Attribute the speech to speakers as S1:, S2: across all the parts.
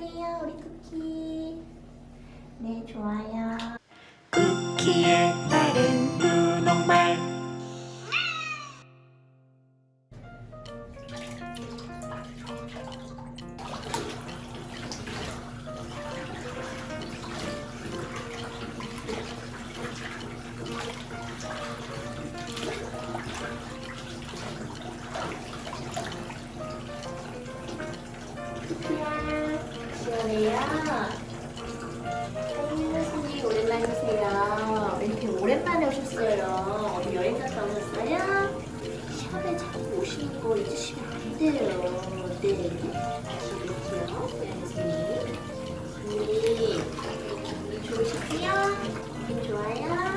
S1: 얌전해요 우리 쿠키 네 좋아요
S2: 쿠키의
S1: 오셨어요. 어디 여행 갔다 오셨어요? 샵에 자꾸 오시는 거 잊으시면 안 돼요. 네. 네. 손님 손님 손님 좋으시고요? 기분 좋아요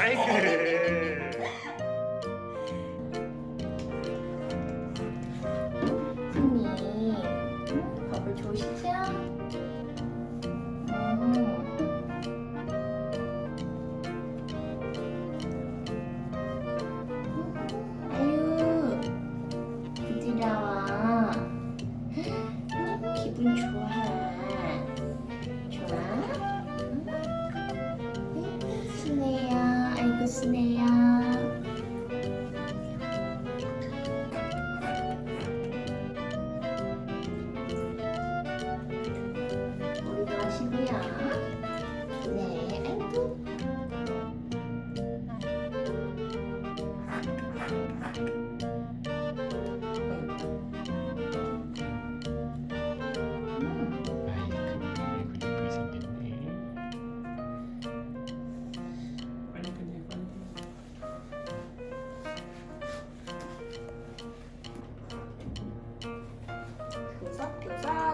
S2: 아이고
S1: 버블 좋으시죠? 음. 아유 부드러워 음, 기분 좋아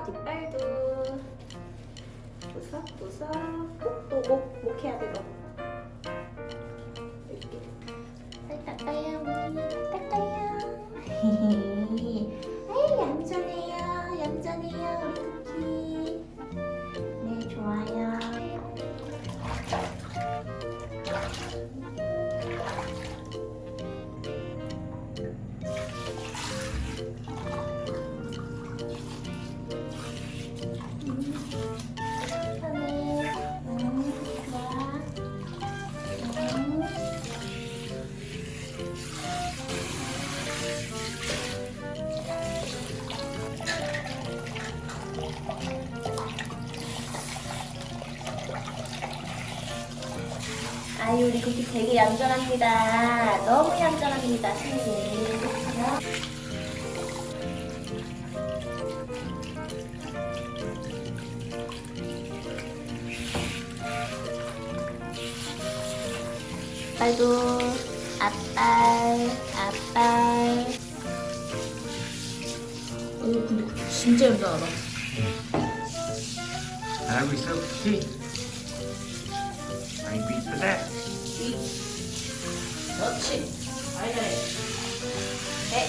S1: 뒷발도. 구석구석. 목도 목, 목 해야 돼 너. 닦아요 우리 팔 닦아요. 아이 얌전해요. 얌전해요. 우리 아유 우리 쿠키 되게 얌전합니다. 너무 얌전합니다, 선생님. 빨도 앞발 앞발. 오 근데 진짜 얌전하다.
S2: 잘하고 있어 쿠키 아이고 이 쁘다
S1: 그렇지. 아이 잘해. 네.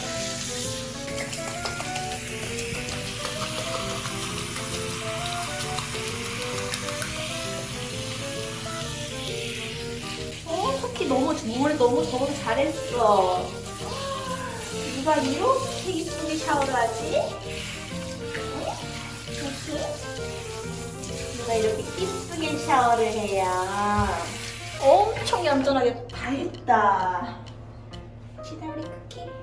S1: 어, 쿠키 너무 정말 너무 너무 잘했어. 누가 이렇게 이쁘게 샤워를 하지? 응? 쿠키? 누가 이렇게 이쁘게 샤워를 해요? 엄청 얌전하게 다 했다. 기다리 쿠키.